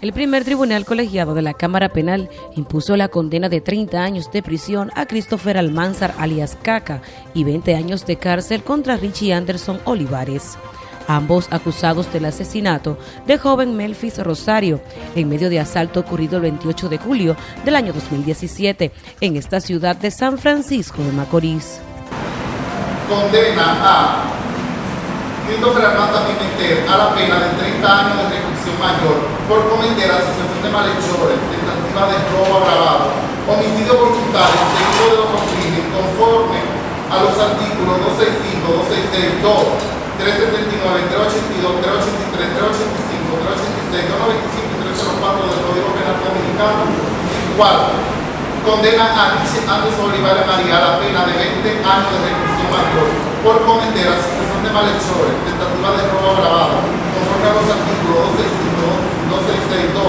El primer tribunal colegiado de la Cámara Penal impuso la condena de 30 años de prisión a Christopher Almanzar alias Caca y 20 años de cárcel contra Richie Anderson Olivares, ambos acusados del asesinato de joven Melfis Rosario en medio de asalto ocurrido el 28 de julio del año 2017 en esta ciudad de San Francisco de Macorís. Condena a Christopher Almanzar Pimentel a la pena de 30 años de reclusión mayor por cometer asociación de malhechores, tentativa de robo agravado, homicidio voluntario, seguido de otro crimen, conforme a los artículos 265, 266, 2, 379, 382, 383, 385, 386, 295 y 304 del Código Penal Dominicano. Cuarto, condena a Anderson Olivares María a la pena de 20 años de reclusión mayor por cometer asociación de malhechores, tentativa de robo agravado, conforme a los artículos 265, 266, 2,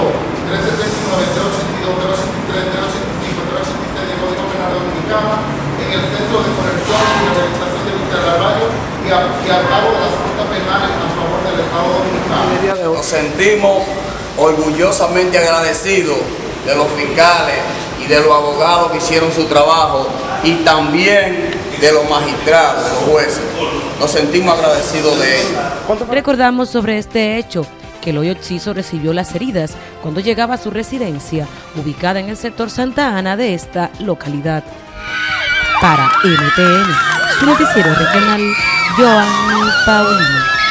379, 382, 383, 385, 386 del Código Penal Dominicano en el Centro de Corrección y Rehabilitación de del Barrio y a, y a cabo de las juntas penales a favor del Estado Dominicano. Nos sentimos orgullosamente agradecidos de los fiscales y de los abogados que hicieron su trabajo y también de los magistrados, los jueces. Nos sentimos agradecidos de ellos. Recordamos sobre este hecho que el hoyo Ciso recibió las heridas cuando llegaba a su residencia, ubicada en el sector Santa Ana de esta localidad. Para NTN, su noticiero regional, Joanny Paulino.